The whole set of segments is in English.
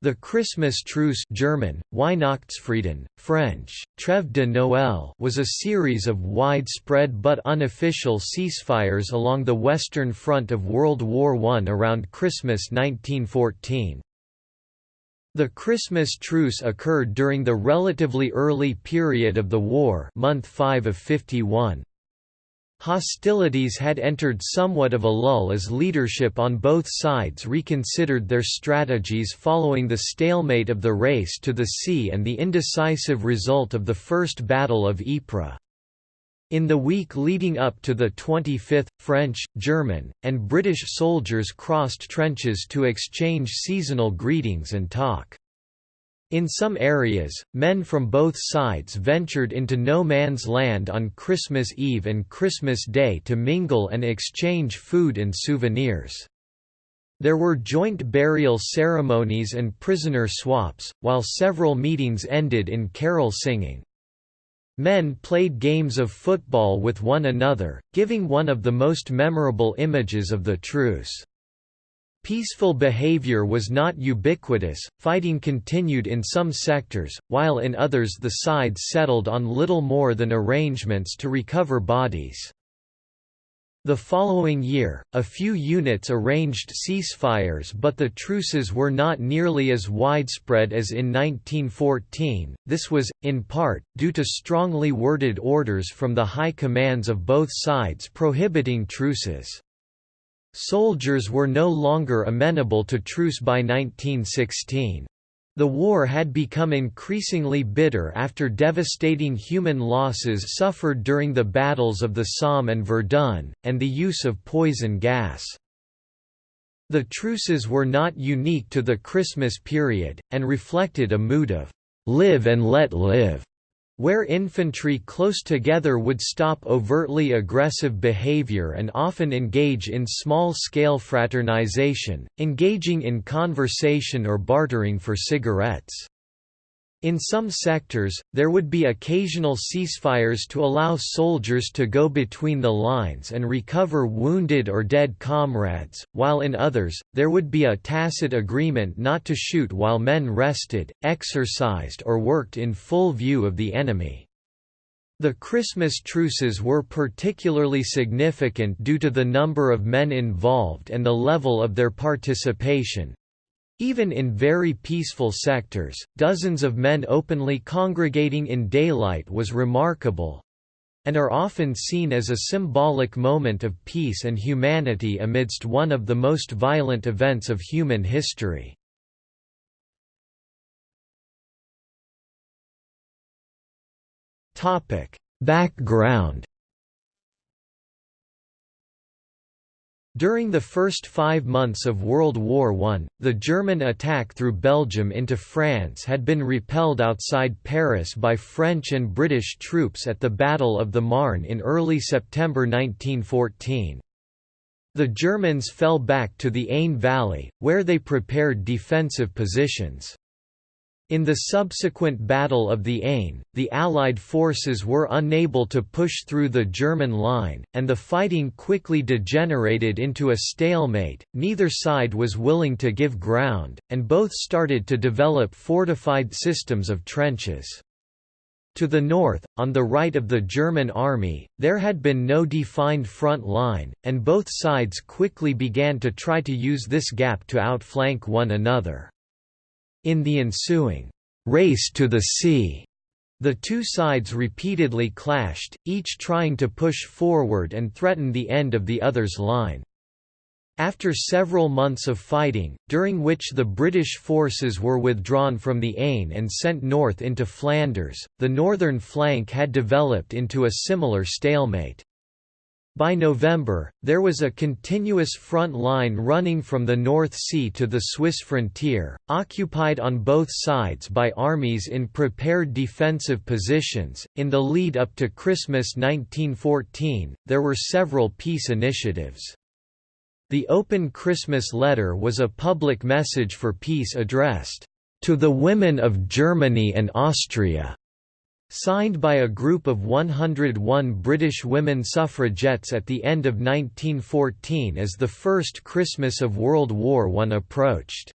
The Christmas Truce German, Weihnachtsfrieden, French, Trêve de Noël was a series of widespread but unofficial ceasefires along the Western Front of World War I around Christmas 1914. The Christmas truce occurred during the relatively early period of the war month 5 of 51. Hostilities had entered somewhat of a lull as leadership on both sides reconsidered their strategies following the stalemate of the race to the sea and the indecisive result of the First Battle of Ypres. In the week leading up to the 25th, French, German, and British soldiers crossed trenches to exchange seasonal greetings and talk. In some areas, men from both sides ventured into no man's land on Christmas Eve and Christmas Day to mingle and exchange food and souvenirs. There were joint burial ceremonies and prisoner swaps, while several meetings ended in carol singing. Men played games of football with one another, giving one of the most memorable images of the truce. Peaceful behavior was not ubiquitous, fighting continued in some sectors, while in others the sides settled on little more than arrangements to recover bodies. The following year, a few units arranged ceasefires but the truces were not nearly as widespread as in 1914, this was, in part, due to strongly worded orders from the high commands of both sides prohibiting truces. Soldiers were no longer amenable to truce by 1916. The war had become increasingly bitter after devastating human losses suffered during the battles of the Somme and Verdun, and the use of poison gas. The truces were not unique to the Christmas period, and reflected a mood of «live and let live» where infantry close together would stop overtly aggressive behavior and often engage in small-scale fraternization, engaging in conversation or bartering for cigarettes. In some sectors, there would be occasional ceasefires to allow soldiers to go between the lines and recover wounded or dead comrades, while in others, there would be a tacit agreement not to shoot while men rested, exercised or worked in full view of the enemy. The Christmas truces were particularly significant due to the number of men involved and the level of their participation, even in very peaceful sectors, dozens of men openly congregating in daylight was remarkable and are often seen as a symbolic moment of peace and humanity amidst one of the most violent events of human history. Background During the first five months of World War I, the German attack through Belgium into France had been repelled outside Paris by French and British troops at the Battle of the Marne in early September 1914. The Germans fell back to the Aisne Valley, where they prepared defensive positions. In the subsequent Battle of the Aisne, the Allied forces were unable to push through the German line, and the fighting quickly degenerated into a stalemate, neither side was willing to give ground, and both started to develop fortified systems of trenches. To the north, on the right of the German army, there had been no defined front line, and both sides quickly began to try to use this gap to outflank one another. In the ensuing race to the sea, the two sides repeatedly clashed, each trying to push forward and threaten the end of the other's line. After several months of fighting, during which the British forces were withdrawn from the Aisne and sent north into Flanders, the northern flank had developed into a similar stalemate. By November, there was a continuous front line running from the North Sea to the Swiss frontier, occupied on both sides by armies in prepared defensive positions. In the lead up to Christmas 1914, there were several peace initiatives. The Open Christmas Letter was a public message for peace addressed to the women of Germany and Austria Signed by a group of 101 British women suffragettes at the end of 1914 as the first Christmas of World War I approached.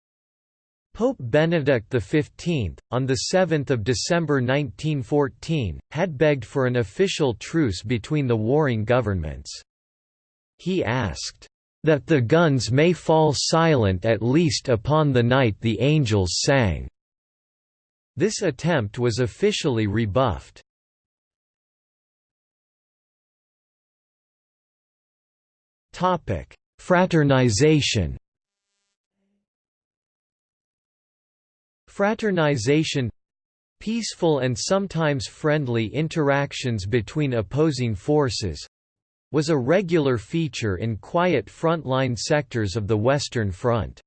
Pope Benedict XV, on 7 December 1914, had begged for an official truce between the warring governments. He asked, "...that the guns may fall silent at least upon the night the angels sang." This attempt was officially rebuffed. Fraternization Fraternization peaceful and sometimes friendly interactions between opposing forces was a regular feature in quiet frontline sectors of the Western Front.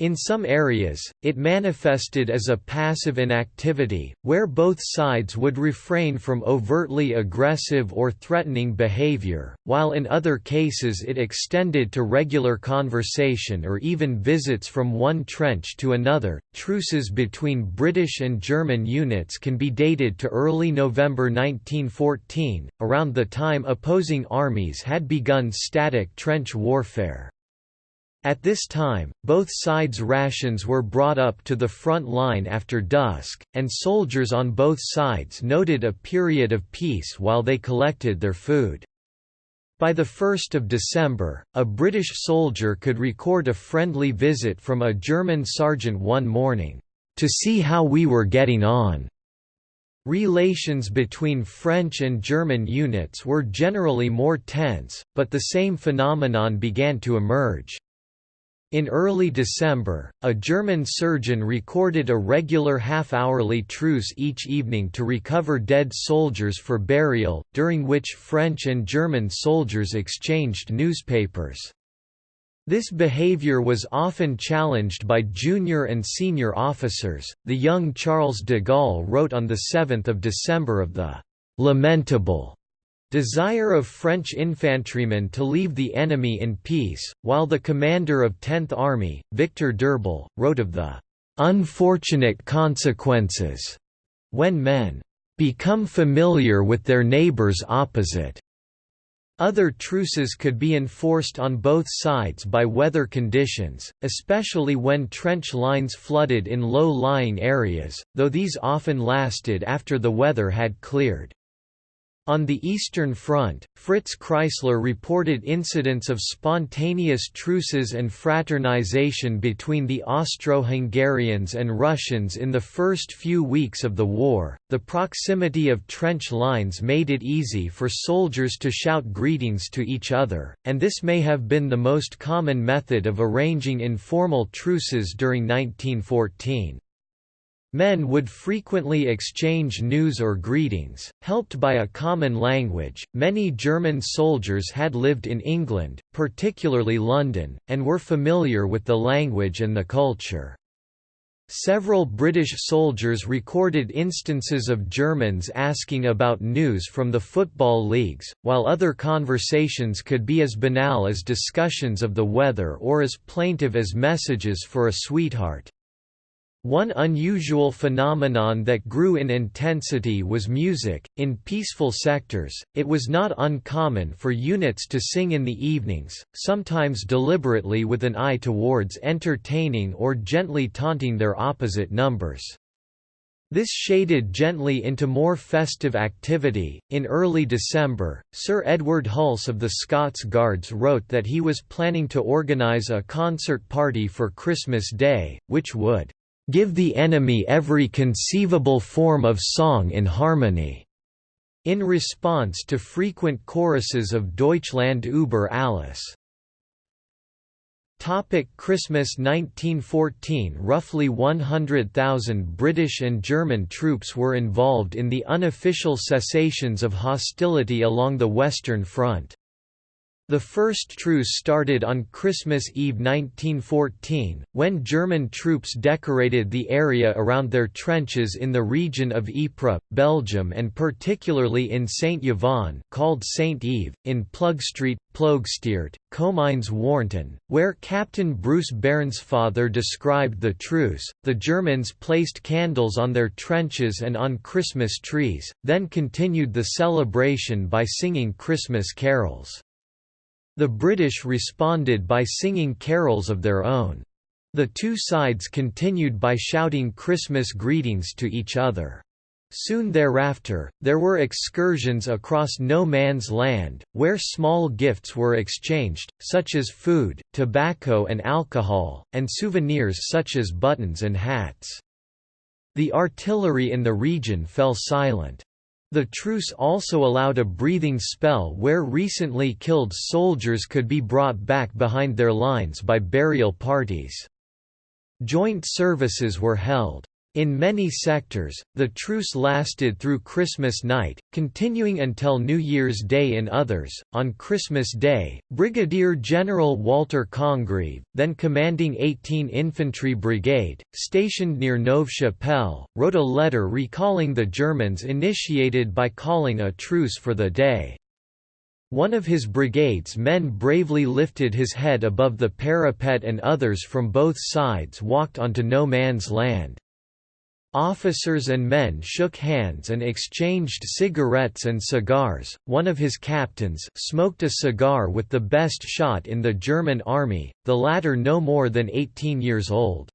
In some areas, it manifested as a passive inactivity, where both sides would refrain from overtly aggressive or threatening behavior, while in other cases it extended to regular conversation or even visits from one trench to another. Truces between British and German units can be dated to early November 1914, around the time opposing armies had begun static trench warfare. At this time, both sides' rations were brought up to the front line after dusk, and soldiers on both sides noted a period of peace while they collected their food. By the 1st of December, a British soldier could record a friendly visit from a German sergeant one morning, "...to see how we were getting on." Relations between French and German units were generally more tense, but the same phenomenon began to emerge. In early December, a German surgeon recorded a regular half-hourly truce each evening to recover dead soldiers for burial, during which French and German soldiers exchanged newspapers. This behavior was often challenged by junior and senior officers. The young Charles de Gaulle wrote on 7 December of the lamentable Desire of French infantrymen to leave the enemy in peace, while the commander of 10th Army, Victor d'Urbal, wrote of the "...unfortunate consequences," when men "...become familiar with their neighbors opposite." Other truces could be enforced on both sides by weather conditions, especially when trench lines flooded in low-lying areas, though these often lasted after the weather had cleared. On the Eastern Front, Fritz Kreisler reported incidents of spontaneous truces and fraternization between the Austro-Hungarians and Russians in the first few weeks of the war. The proximity of trench lines made it easy for soldiers to shout greetings to each other, and this may have been the most common method of arranging informal truces during 1914. Men would frequently exchange news or greetings, helped by a common language. Many German soldiers had lived in England, particularly London, and were familiar with the language and the culture. Several British soldiers recorded instances of Germans asking about news from the football leagues, while other conversations could be as banal as discussions of the weather or as plaintive as messages for a sweetheart. One unusual phenomenon that grew in intensity was music. In peaceful sectors, it was not uncommon for units to sing in the evenings, sometimes deliberately with an eye towards entertaining or gently taunting their opposite numbers. This shaded gently into more festive activity. In early December, Sir Edward Hulse of the Scots Guards wrote that he was planning to organise a concert party for Christmas Day, which would give the enemy every conceivable form of song in harmony." in response to frequent choruses of Deutschland über alles. Topic Christmas 1914 Roughly 100,000 British and German troops were involved in the unofficial cessations of hostility along the Western Front. The first truce started on Christmas Eve 1914, when German troops decorated the area around their trenches in the region of Ypres, Belgium and particularly in Saint-Yvon called Saint Yves, in Plugstreet, Ploegsteert, Comines Warneton, where Captain Bruce Bairnsfather described the truce. The Germans placed candles on their trenches and on Christmas trees, then continued the celebration by singing Christmas carols. The British responded by singing carols of their own. The two sides continued by shouting Christmas greetings to each other. Soon thereafter, there were excursions across no man's land, where small gifts were exchanged, such as food, tobacco and alcohol, and souvenirs such as buttons and hats. The artillery in the region fell silent. The truce also allowed a breathing spell where recently killed soldiers could be brought back behind their lines by burial parties. Joint services were held. In many sectors, the truce lasted through Christmas night, continuing until New Year's Day in others. On Christmas Day, Brigadier General Walter Congreve, then commanding 18 Infantry Brigade, stationed near Neuve Chapelle, wrote a letter recalling the Germans initiated by calling a truce for the day. One of his brigade's men bravely lifted his head above the parapet and others from both sides walked onto no man's land. Officers and men shook hands and exchanged cigarettes and cigars. One of his captains smoked a cigar with the best shot in the German army, the latter no more than 18 years old.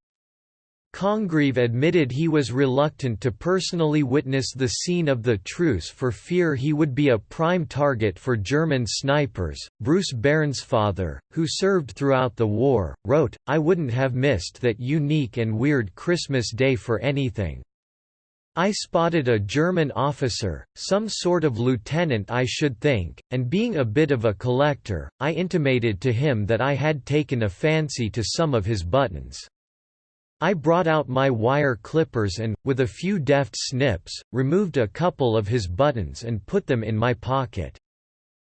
Congreve admitted he was reluctant to personally witness the scene of the truce for fear he would be a prime target for German snipers. Bruce Bairnsfather, who served throughout the war, wrote, I wouldn't have missed that unique and weird Christmas day for anything. I spotted a German officer, some sort of lieutenant I should think, and being a bit of a collector, I intimated to him that I had taken a fancy to some of his buttons. I brought out my wire clippers and, with a few deft snips, removed a couple of his buttons and put them in my pocket.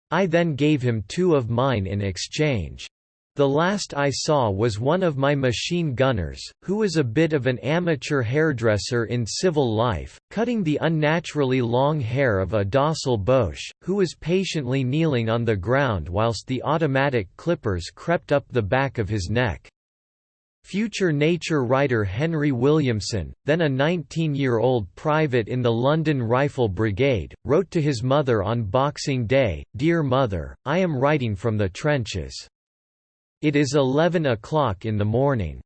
I then gave him two of mine in exchange. The last I saw was one of my machine gunners, who was a bit of an amateur hairdresser in civil life, cutting the unnaturally long hair of a docile Boche, who was patiently kneeling on the ground whilst the automatic clippers crept up the back of his neck. Future nature writer Henry Williamson, then a 19-year-old private in the London Rifle Brigade, wrote to his mother on Boxing Day, Dear Mother, I am writing from the trenches. It is 11 o'clock in the morning.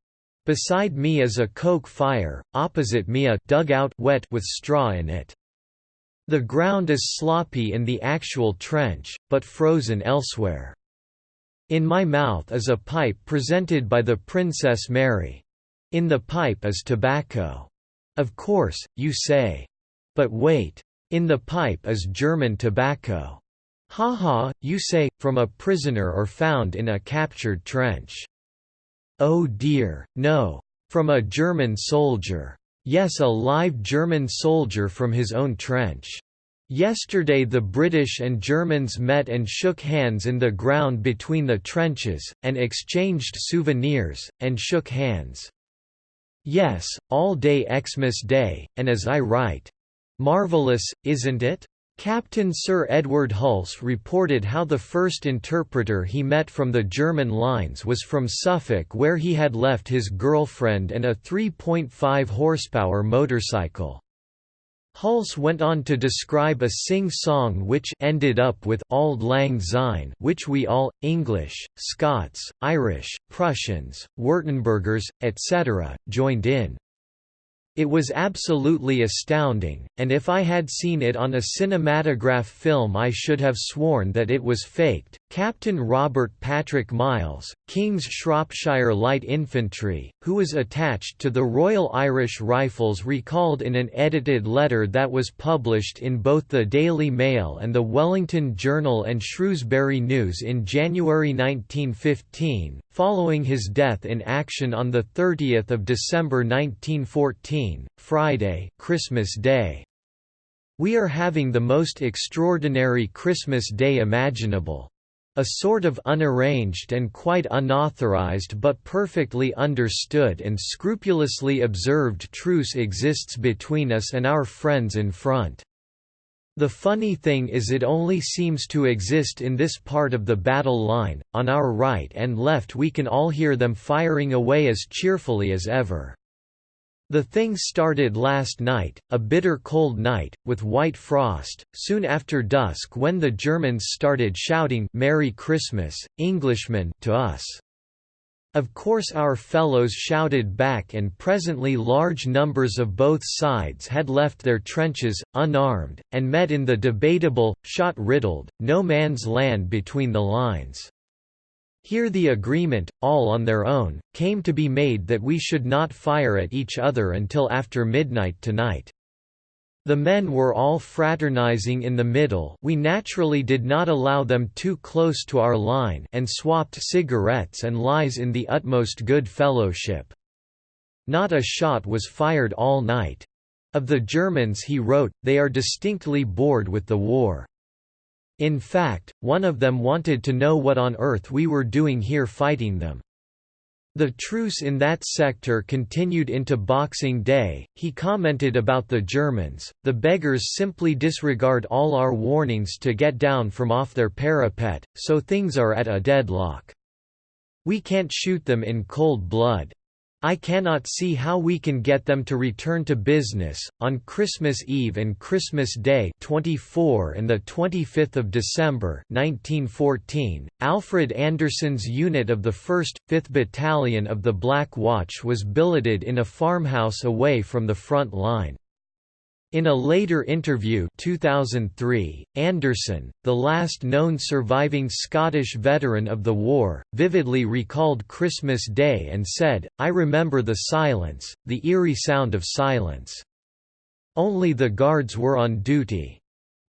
Beside me is a coke fire, opposite me a dugout wet with straw in it. The ground is sloppy in the actual trench, but frozen elsewhere. In my mouth is a pipe presented by the Princess Mary. In the pipe is tobacco. Of course, you say. But wait. In the pipe is German tobacco. Ha ha, you say, from a prisoner or found in a captured trench. Oh dear, no. From a German soldier. Yes a live German soldier from his own trench. Yesterday the British and Germans met and shook hands in the ground between the trenches, and exchanged souvenirs, and shook hands. Yes, all day Xmas Day, and as I write. Marvellous, isn't it? Captain Sir Edward Hulse reported how the first interpreter he met from the German lines was from Suffolk where he had left his girlfriend and a 3.5 horsepower motorcycle. Hulse went on to describe a sing-song which ended up with Auld Lang Syne which we all, English, Scots, Irish, Prussians, Württembergers, etc., joined in. It was absolutely astounding, and if I had seen it on a cinematograph film I should have sworn that it was faked. Captain Robert Patrick Miles, King's Shropshire Light Infantry, who was attached to the Royal Irish Rifles recalled in an edited letter that was published in both the Daily Mail and the Wellington Journal and Shrewsbury News in January 1915, following his death in action on 30 December 1914, Friday Christmas Day. We are having the most extraordinary Christmas Day imaginable. A sort of unarranged and quite unauthorized but perfectly understood and scrupulously observed truce exists between us and our friends in front. The funny thing is it only seems to exist in this part of the battle line, on our right and left we can all hear them firing away as cheerfully as ever. The thing started last night, a bitter cold night, with white frost, soon after dusk when the Germans started shouting Merry Christmas, Englishmen to us. Of course our fellows shouted back and presently large numbers of both sides had left their trenches, unarmed, and met in the debatable, shot-riddled, no man's land between the lines. Here the agreement, all on their own, came to be made that we should not fire at each other until after midnight tonight. The men were all fraternizing in the middle we naturally did not allow them too close to our line and swapped cigarettes and lies in the utmost good fellowship. Not a shot was fired all night. Of the Germans he wrote, they are distinctly bored with the war. In fact, one of them wanted to know what on earth we were doing here fighting them. The truce in that sector continued into Boxing Day. He commented about the Germans, the beggars simply disregard all our warnings to get down from off their parapet, so things are at a deadlock. We can't shoot them in cold blood. I cannot see how we can get them to return to business. On Christmas Eve and Christmas Day 24 and the 25th of December 1914, Alfred Anderson's unit of the 1st, 5th Battalion of the Black Watch was billeted in a farmhouse away from the front line. In a later interview 2003, Anderson, the last known surviving Scottish veteran of the war, vividly recalled Christmas Day and said, I remember the silence, the eerie sound of silence. Only the guards were on duty.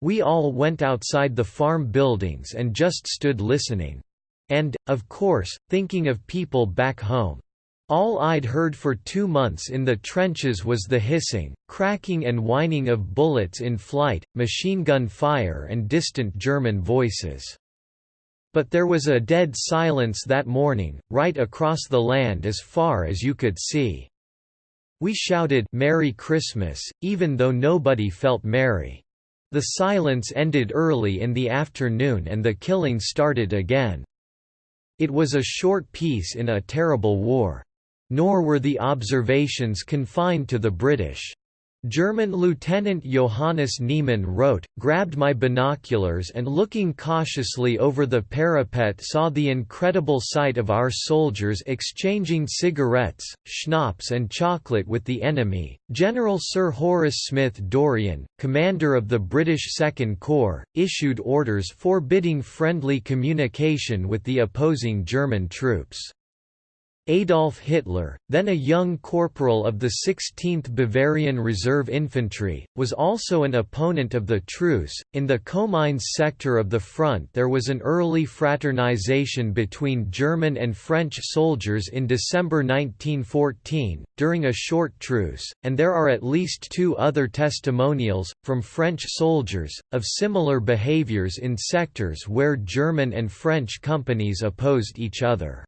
We all went outside the farm buildings and just stood listening. And, of course, thinking of people back home. All I'd heard for two months in the trenches was the hissing, cracking and whining of bullets in flight, machine gun fire and distant German voices. But there was a dead silence that morning, right across the land as far as you could see. We shouted Merry Christmas, even though nobody felt merry. The silence ended early in the afternoon and the killing started again. It was a short peace in a terrible war. Nor were the observations confined to the British. German Lieutenant Johannes Niemann wrote, grabbed my binoculars and looking cautiously over the parapet saw the incredible sight of our soldiers exchanging cigarettes, schnapps and chocolate with the enemy. General Sir Horace Smith Dorrien, commander of the British Second Corps, issued orders forbidding friendly communication with the opposing German troops. Adolf Hitler, then a young corporal of the 16th Bavarian Reserve Infantry, was also an opponent of the truce. In the Comines sector of the front, there was an early fraternization between German and French soldiers in December 1914, during a short truce, and there are at least two other testimonials, from French soldiers, of similar behaviors in sectors where German and French companies opposed each other.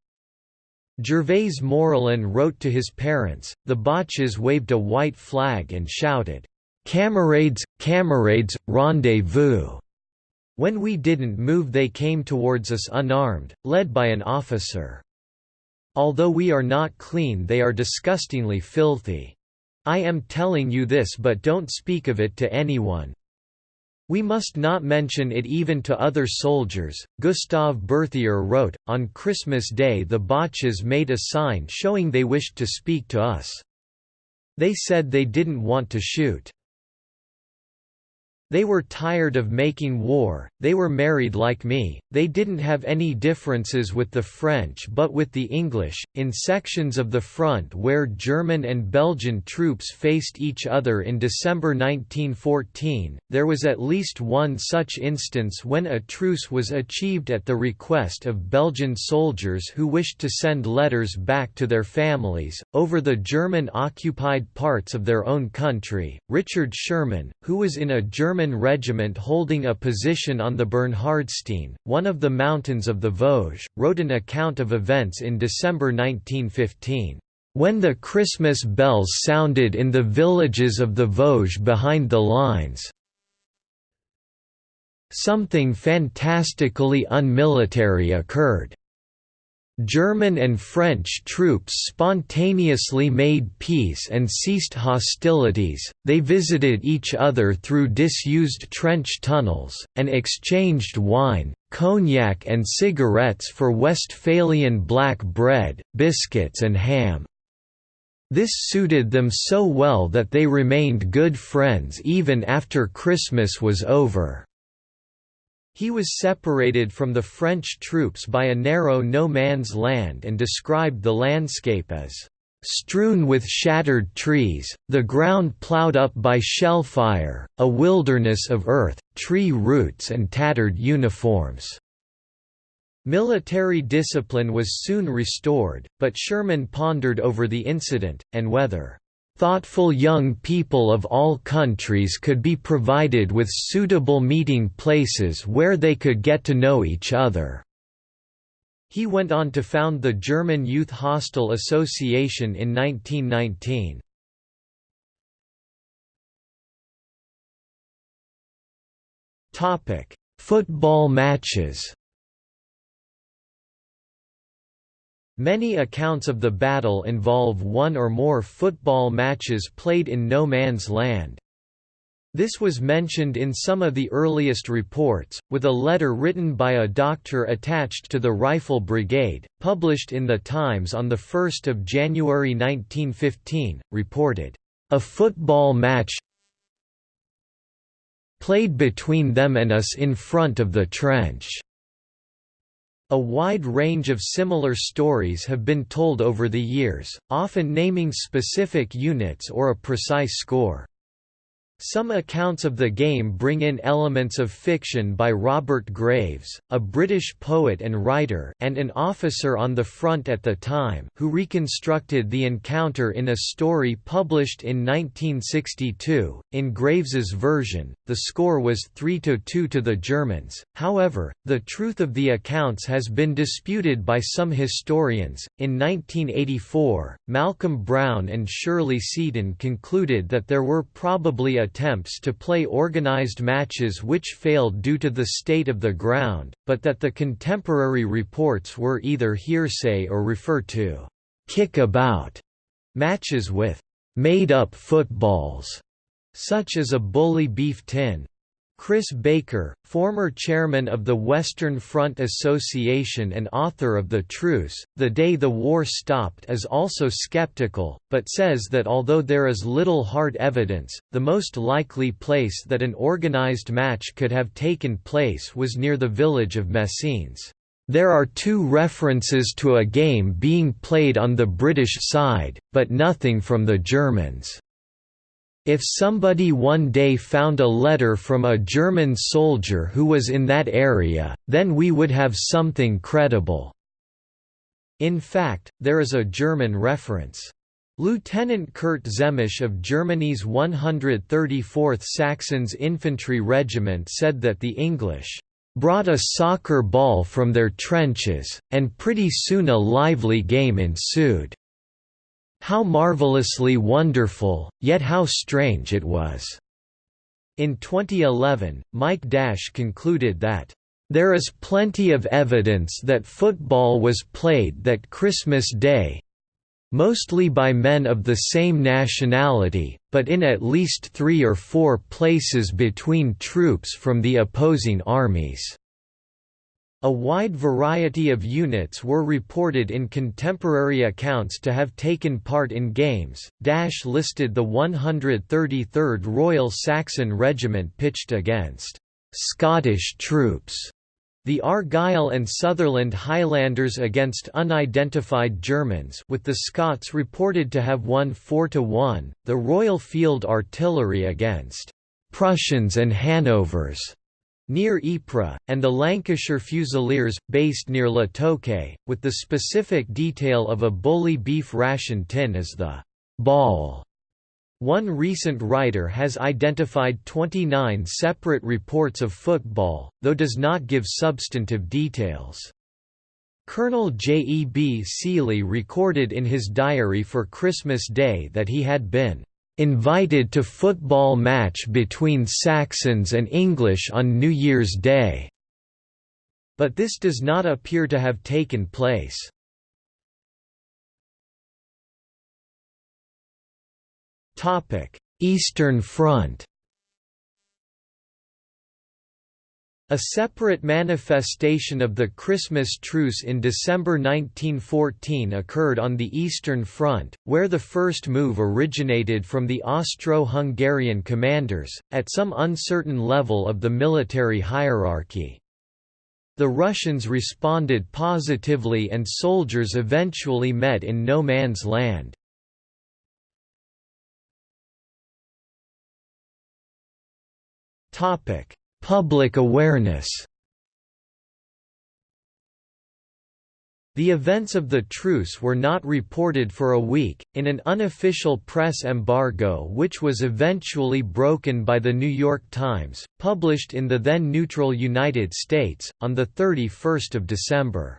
Gervais Morillon wrote to his parents, the Boches waved a white flag and shouted, "'Camarades, camarades, rendezvous!' When we didn't move they came towards us unarmed, led by an officer. Although we are not clean they are disgustingly filthy. I am telling you this but don't speak of it to anyone, we must not mention it even to other soldiers. Gustave Berthier wrote, On Christmas Day the Boches made a sign showing they wished to speak to us. They said they didn't want to shoot. They were tired of making war, they were married like me, they didn't have any differences with the French but with the English. In sections of the front where German and Belgian troops faced each other in December 1914, there was at least one such instance when a truce was achieved at the request of Belgian soldiers who wished to send letters back to their families, over the German occupied parts of their own country. Richard Schirrmann, who was in a German German regiment holding a position on the Bernhardstein, one of the mountains of the Vosges, wrote an account of events in December 1915. When the Christmas bells sounded in the villages of the Vosges behind the lines, something fantastically unmilitary occurred. German and French troops spontaneously made peace and ceased hostilities, they visited each other through disused trench tunnels, and exchanged wine, cognac and cigarettes for Westphalian black bread, biscuits and ham. This suited them so well that they remained good friends even after Christmas was over. He was separated from the French troops by a narrow no-man's land and described the landscape as strewn with shattered trees, the ground ploughed up by shellfire, a wilderness of earth, tree roots and tattered uniforms." Military discipline was soon restored, but Schirrmann pondered over the incident, and whether Thoughtful young people of all countries could be provided with suitable meeting places where they could get to know each other. He went on to found the German Youth Hostel Association in 1919. Football matches Many accounts of the battle involve one or more football matches played in no man's land. This was mentioned in some of the earliest reports, with a letter written by a doctor attached to the Rifle Brigade, published in the Times on 1 January 1915, reported, "...a football match played between them and us in front of the trench." A wide range of similar stories have been told over the years, often naming specific units or a precise score. Some accounts of the game bring in elements of fiction by Robert Graves, a British poet and writer and an officer on the front at the time who reconstructed the encounter in a story published in 1962. In Graves's version, the score was three to two to the Germans, however, the truth of the accounts has been disputed by some historians. In 1984, Malcolm Brown and Shirley Seaton concluded that there were probably a attempts to play organized matches which failed due to the state of the ground, but that the contemporary reports were either hearsay or refer to kick-about matches with made-up footballs, such as a bully beef tin, Chris Baker, former chairman of the Western Front Association and author of The Truce, The Day the War Stopped is also skeptical, but says that although there is little hard evidence, the most likely place that an organized match could have taken place was near the village of Messines. There are two references to a game being played on the British side, but nothing from the Germans. If somebody one day found a letter from a German soldier who was in that area, then we would have something credible." In fact, there is a German reference. Lieutenant Kurt Zehmisch of Germany's 134th Saxons Infantry Regiment said that the English brought a soccer ball from their trenches, and pretty soon a lively game ensued. How marvelously wonderful, yet how strange it was." In 2011, Mike Dash concluded that, "...there is plenty of evidence that football was played that Christmas Day mostly by men of the same nationality, but in at least three or four places between troops from the opposing armies." A wide variety of units were reported in contemporary accounts to have taken part in games. Dash listed the 133rd Royal Saxon Regiment pitched against Scottish troops, the Argyll and Sutherland Highlanders against unidentified Germans with the Scots reported to have won 4 to 1, the Royal Field Artillery against Prussians and Hanovers near Ypres, and the Lancashire Fusiliers, based near La Toque, with the specific detail of a bully beef ration tin as the ball. One recent writer has identified 29 separate reports of football, though does not give substantive details. Colonel J. E. B. Seely recorded in his diary for Christmas Day that he had been invited to football match between Saxons and English on New Year's Day", but this does not appear to have taken place. Eastern Front A separate manifestation of the Christmas truce in December 1914 occurred on the Eastern Front, where the first move originated from the Austro-Hungarian commanders, at some uncertain level of the military hierarchy. The Russians responded positively and soldiers eventually met in no man's land. Topic Public awareness The events of the truce were not reported for a week, in an unofficial press embargo which was eventually broken by The New York Times, published in the then neutral United States, on 31 December.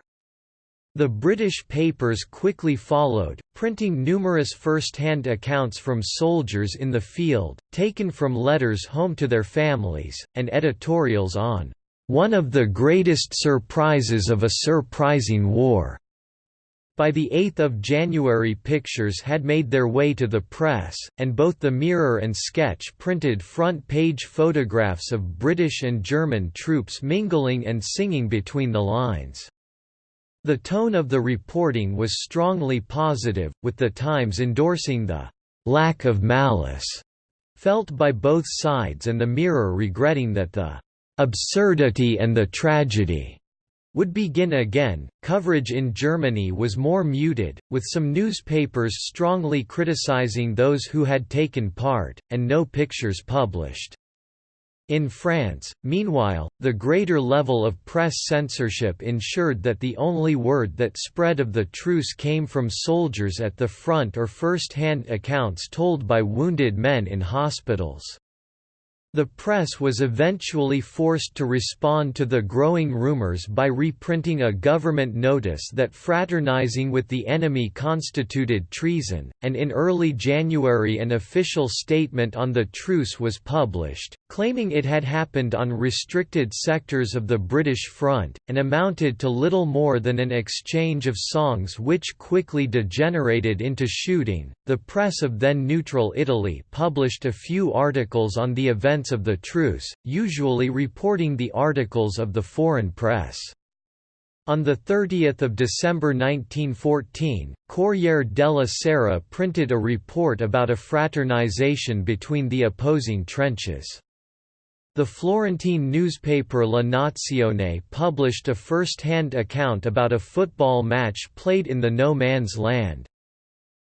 The British papers quickly followed, printing numerous first-hand accounts from soldiers in the field, taken from letters home to their families, and editorials on, "...one of the greatest surprises of a surprising war." By the 8th of January pictures had made their way to the press, and both the Mirror and Sketch printed front-page photographs of British and German troops mingling and singing between the lines. The tone of the reporting was strongly positive, with the Times endorsing the lack of malice felt by both sides and the Mirror regretting that the absurdity and the tragedy would begin again. Coverage in Germany was more muted, with some newspapers strongly criticizing those who had taken part, and no pictures published. In France, meanwhile, the greater level of press censorship ensured that the only word that spread of the truce came from soldiers at the front or first-hand accounts told by wounded men in hospitals. The press was eventually forced to respond to the growing rumors by reprinting a government notice that fraternizing with the enemy constituted treason, and in early January an official statement on the truce was published, claiming it had happened on restricted sectors of the British front, and amounted to little more than an exchange of songs which quickly degenerated into shooting. The press of then neutral Italy published a few articles on the events of the truce, usually reporting the articles of the foreign press. On 30 December 1914, Corriere della Sera printed a report about a fraternization between the opposing trenches. The Florentine newspaper La Nazione published a first-hand account about a football match played in the no man's land.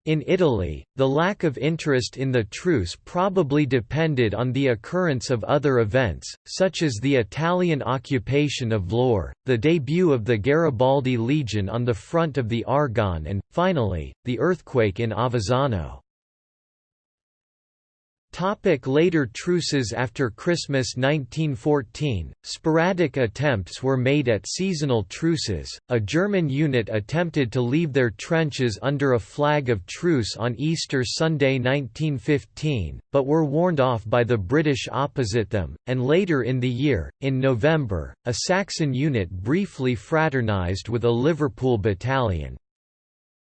In Italy, the lack of interest in the truce probably depended on the occurrence of other events, such as the Italian occupation of Vlorë, the debut of the Garibaldi Legion on the front of the Argonne and, finally, the earthquake in Avezzano. Topic later truces After Christmas 1914, sporadic attempts were made at seasonal truces. A German unit attempted to leave their trenches under a flag of truce on Easter Sunday 1915, but were warned off by the British opposite them, and later in the year, in November, a Saxon unit briefly fraternized with a Liverpool battalion.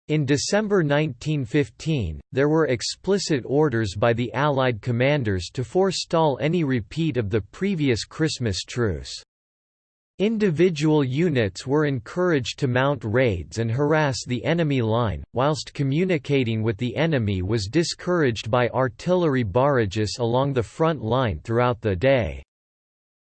In December 1915, there were explicit orders by the Allied commanders to forestall any repeat of the previous Christmas truce. Individual units were encouraged to mount raids and harass the enemy line, whilst communicating with the enemy was discouraged by artillery barrages along the front line throughout the day.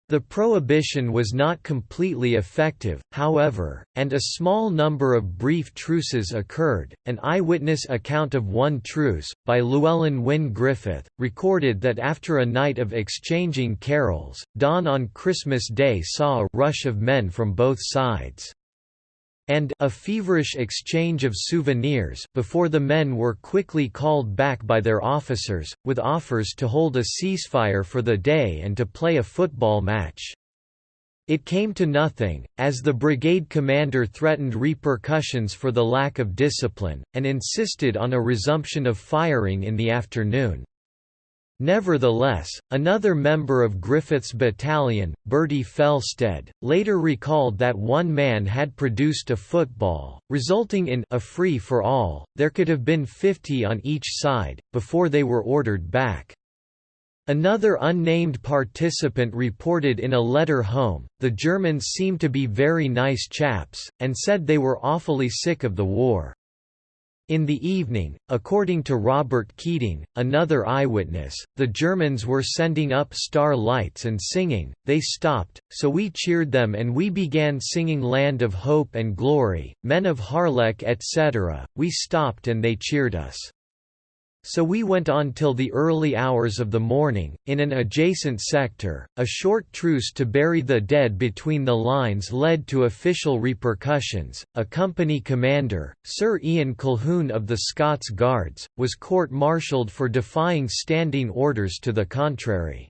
The prohibition was not completely effective, however, and a small number of brief truces occurred. An eyewitness account of one truce, by Llewellyn Wyn Griffith, recorded that after a night of exchanging carols, dawn on Christmas Day saw a rush of men from both sides and a feverish exchange of souvenirs before the men were quickly called back by their officers, with offers to hold a ceasefire for the day and to play a football match. It came to nothing, as the brigade commander threatened repercussions for the lack of discipline, and insisted on a resumption of firing in the afternoon. Nevertheless, another member of Griffith's battalion, Bertie Felstead, later recalled that one man had produced a football, resulting in a free-for-all, there could have been 50 on each side, before they were ordered back. Another unnamed participant reported in a letter home, the Germans seemed to be very nice chaps, and said they were awfully sick of the war. In the evening, according to Robert Keating, another eyewitness, the Germans were sending up star lights and singing, they stopped, so we cheered them and we began singing Land of Hope and Glory, Men of Harlech etc., we stopped and they cheered us. So we went on till the early hours of the morning. In an adjacent sector, a short truce to bury the dead between the lines led to official repercussions. A company commander, Sir Iain Colquhoun of the Scots Guards, was court martialed for defying standing orders to the contrary.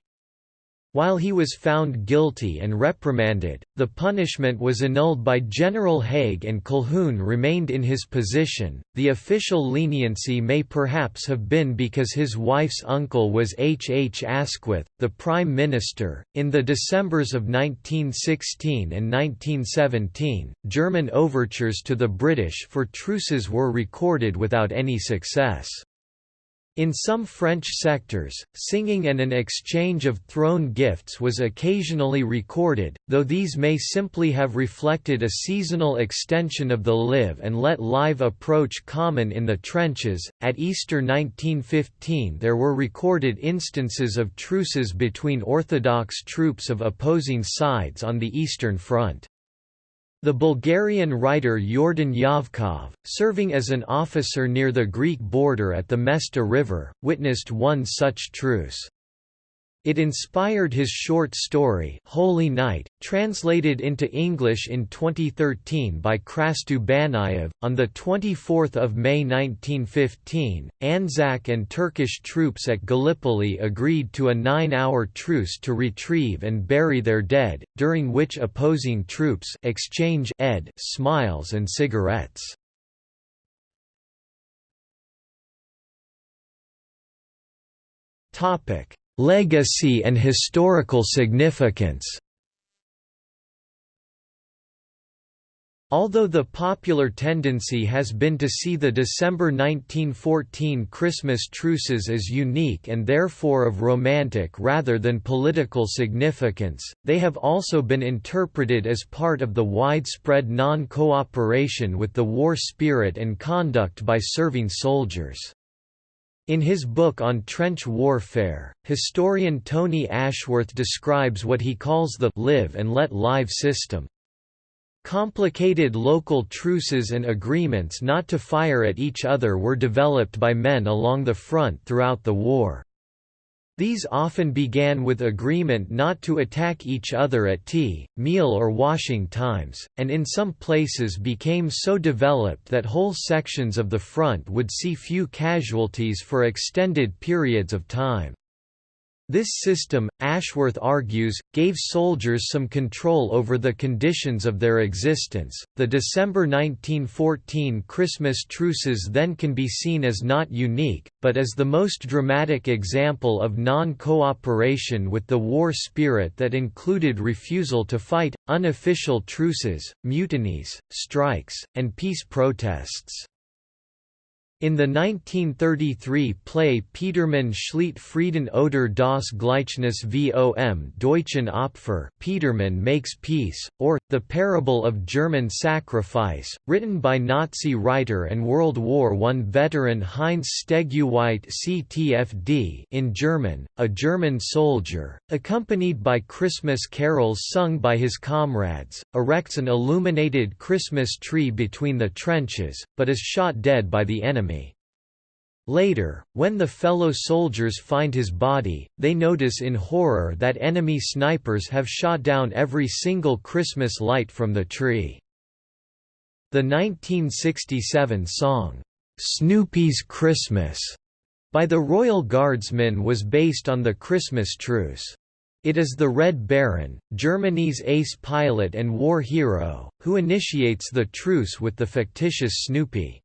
While he was found guilty and reprimanded, the punishment was annulled by General Haig and Colquhoun remained in his position. The official leniency may perhaps have been because his wife's uncle was H. H. Asquith, the Prime Minister. In the Decembers of 1916 and 1917, German overtures to the British for truces were recorded without any success. In some French sectors, singing and an exchange of thrown gifts was occasionally recorded, though these may simply have reflected a seasonal extension of the live and let live approach common in the trenches. At Easter 1915, there were recorded instances of truces between Orthodox troops of opposing sides on the Eastern Front. The Bulgarian writer Yordan Yovkov, serving as an officer near the Greek border at the Mesta River, witnessed one such truce. It inspired his short story Holy Night, translated into English in 2013 by Krastu Banayev. On 24 May 1915, Anzac and Turkish troops at Gallipoli agreed to a nine-hour truce to retrieve and bury their dead, during which opposing troops exchange ed smiles and cigarettes. Topic Legacy and historical significance Although the popular tendency has been to see the December 1914 Christmas truces as unique and therefore of romantic rather than political significance, they have also been interpreted as part of the widespread non-cooperation with the war spirit and conduct by serving soldiers. In his book on trench warfare, historian Tony Ashworth describes what he calls the live and let live system. Complicated local truces and agreements not to fire at each other were developed by men along the front throughout the war. These often began with agreement not to attack each other at tea, meal or washing times, and in some places became so developed that whole sections of the front would see few casualties for extended periods of time. This system, Ashworth argues, gave soldiers some control over the conditions of their existence. The December 1914 Christmas truces then can be seen as not unique, but as the most dramatic example of non cooperation with the war spirit that included refusal to fight, unofficial truces, mutinies, strikes, and peace protests. In the 1933 play Petermann schließt Frieden oder das Gleichnis vom Deutschen Opfer Petermann makes peace, or, The Parable of German Sacrifice, written by Nazi writer and World War I veteran Heinz Steguweit CTFD in German, a German soldier, accompanied by Christmas carols sung by his comrades, erects an illuminated Christmas tree between the trenches, but is shot dead by the enemy. Later, when the fellow soldiers find his body, they notice in horror that enemy snipers have shot down every single Christmas light from the tree. The 1967 song, "'Snoopy's Christmas' by the Royal Guardsmen was based on the Christmas truce. It is the Red Baron, Germany's ace pilot and war hero, who initiates the truce with the fictitious Snoopy.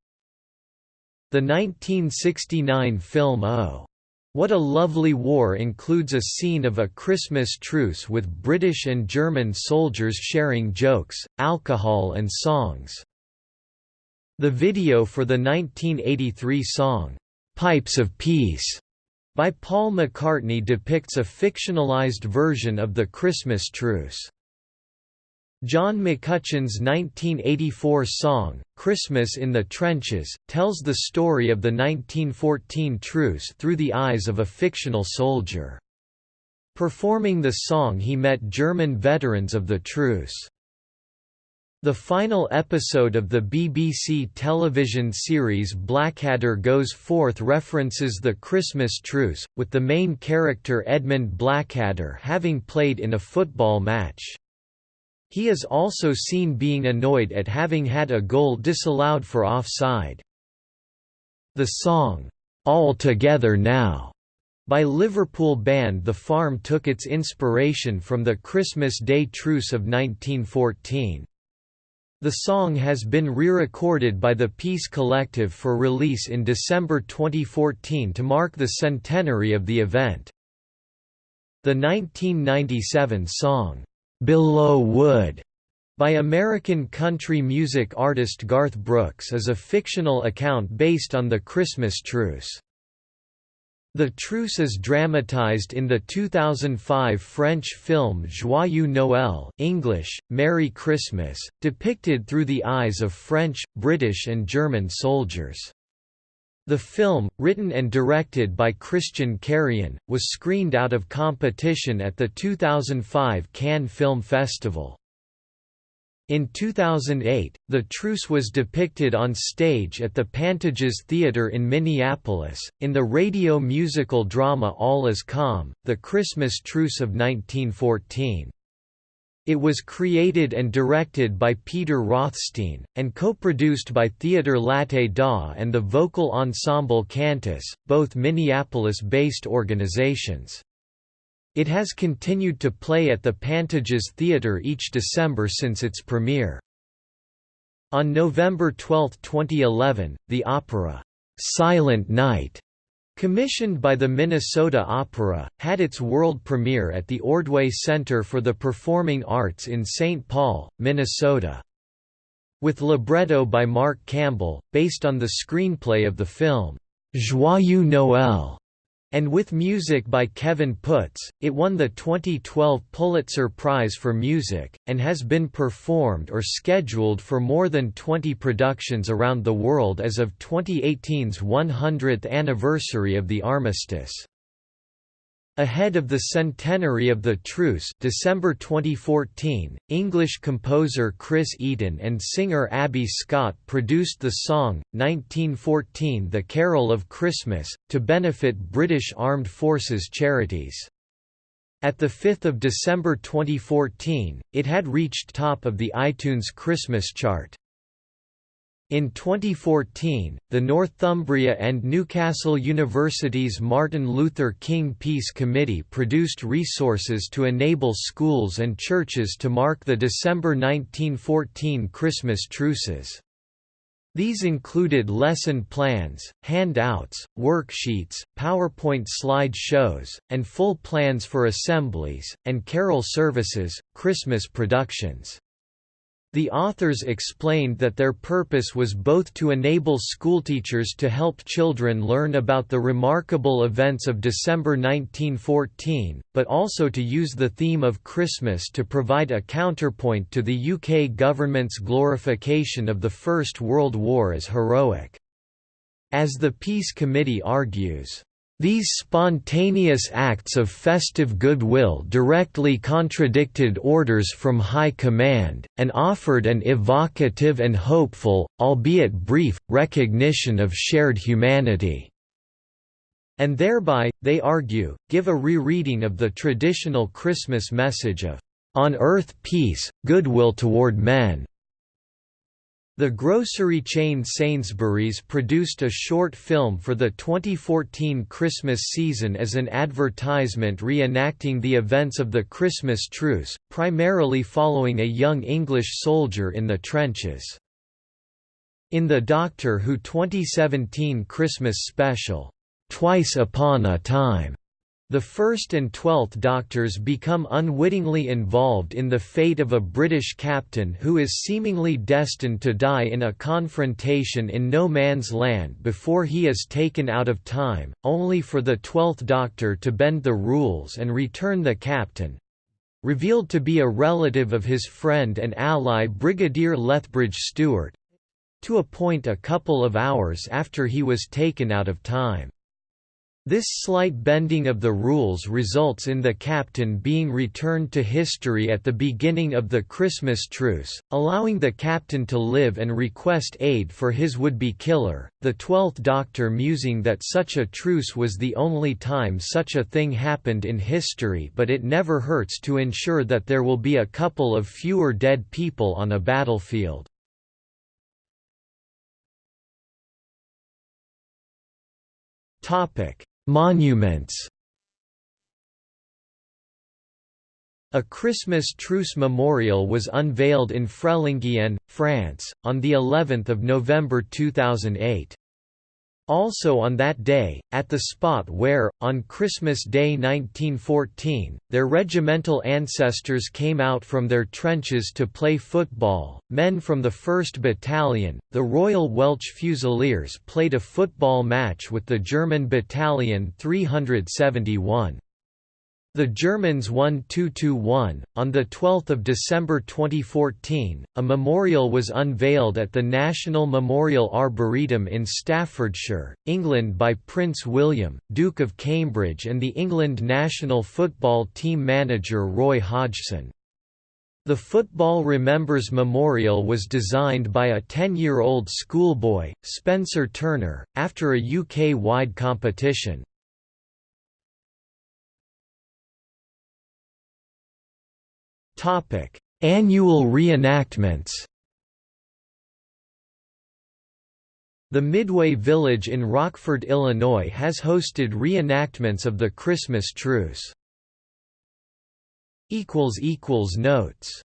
The 1969 film Oh! What a Lovely War includes a scene of a Christmas truce with British and German soldiers sharing jokes, alcohol and songs. The video for the 1983 song, "'Pipes of Peace' by Paul McCartney depicts a fictionalized version of the Christmas truce. John McCutcheon's 1984 song, Christmas in the Trenches, tells the story of the 1914 truce through the eyes of a fictional soldier. Performing the song he met German veterans of the truce. The final episode of the BBC television series Blackadder Goes Forth references the Christmas truce, with the main character Edmund Blackadder having played in a football match. He is also seen being annoyed at having had a goal disallowed for offside. The song, "'All Together Now' by Liverpool band The Farm took its inspiration from the Christmas Day Truce of 1914. The song has been re-recorded by the Peace Collective for release in December 2014 to mark the centenary of the event. The 1997 song, "'Belleau Wood' by American country music artist Garth Brooks is a fictional account based on the Christmas truce. The truce is dramatized in the 2005 French film Joyeux Noël English, Merry Christmas, depicted through the eyes of French, British and German soldiers. The film, written and directed by Christian Carion, was screened out of competition at the 2005 Cannes Film Festival. In 2008, the truce was depicted on stage at the Pantages Theatre in Minneapolis, in the radio musical drama All Is Calm, The Christmas Truce of 1914. It was created and directed by Peter Rothstein, and co-produced by Theatre Latte Da and the vocal ensemble Cantus, both Minneapolis-based organizations. It has continued to play at the Pantages Theatre each December since its premiere. On November 12, 2011, the opera, "'Silent Night' Commissioned by the Minnesota Opera, had its world premiere at the Ordway Center for the Performing Arts in St. Paul, Minnesota. With libretto by Mark Campbell, based on the screenplay of the film, Joyeux Noël, and with music by Kevin Puts, it won the 2012 Pulitzer Prize for Music, and has been performed or scheduled for more than 20 productions around the world as of 2018's 100th anniversary of the armistice. Ahead of the centenary of the truce December 2014, English composer Chris Eaton and singer Abby Scott produced the song, 1914 The Carol of Christmas, to benefit British Armed Forces charities. At 5 December 2014, it had reached top of the iTunes Christmas chart. In 2014, the Northumbria and Newcastle University's Martin Luther King Peace Committee produced resources to enable schools and churches to mark the December 1914 Christmas truces. These included lesson plans, handouts, worksheets, PowerPoint slide shows, and full plans for assemblies, and carol services, Christmas productions. The authors explained that their purpose was both to enable schoolteachers to help children learn about the remarkable events of December 1914, but also to use the theme of Christmas to provide a counterpoint to the UK government's glorification of the First World War as heroic. As the Peace Committee argues, these spontaneous acts of festive goodwill directly contradicted orders from High Command, and offered an evocative and hopeful, albeit brief, recognition of shared humanity. And thereby, they argue, give a rereading of the traditional Christmas message of, "...on earth peace, goodwill toward men." The grocery chain Sainsbury's produced a short film for the 2014 Christmas season as an advertisement reenacting the events of the Christmas truce, primarily following a young English soldier in the trenches. In the Doctor Who 2017 Christmas special, twice upon a time. The first and twelfth Doctors become unwittingly involved in the fate of a British captain who is seemingly destined to die in a confrontation in no man's land before he is taken out of time, only for the twelfth Doctor to bend the rules and return the captain—revealed to be a relative of his friend and ally Brigadier Lethbridge Stewart—to a point a couple of hours after he was taken out of time. This slight bending of the rules results in the captain being returned to history at the beginning of the Christmas truce, allowing the captain to live and request aid for his would-be killer, the Twelfth Doctor musing that such a truce was the only time such a thing happened in history but it never hurts to ensure that there will be a couple of fewer dead people on a battlefield. Topic Monuments A Christmas truce memorial was unveiled in Frelinghien, France, on the 11th of November 2008. Also on that day, at the spot where, on Christmas Day 1914, their regimental ancestors came out from their trenches to play football, men from the 1st Battalion, the Royal Welch Fusiliers played a football match with the German Battalion 371. The Germans won 2–1. On 12 December 2014, a memorial was unveiled at the National Memorial Arboretum in Staffordshire, England by Prince William, Duke of Cambridge and the England national football team manager Roy Hodgson. The Football Remembers Memorial was designed by a 10-year-old schoolboy, Spencer Turner, after a UK-wide competition. Annual reenactments. The Midway Village in Rockford, Illinois has hosted reenactments of the Christmas truce. Notes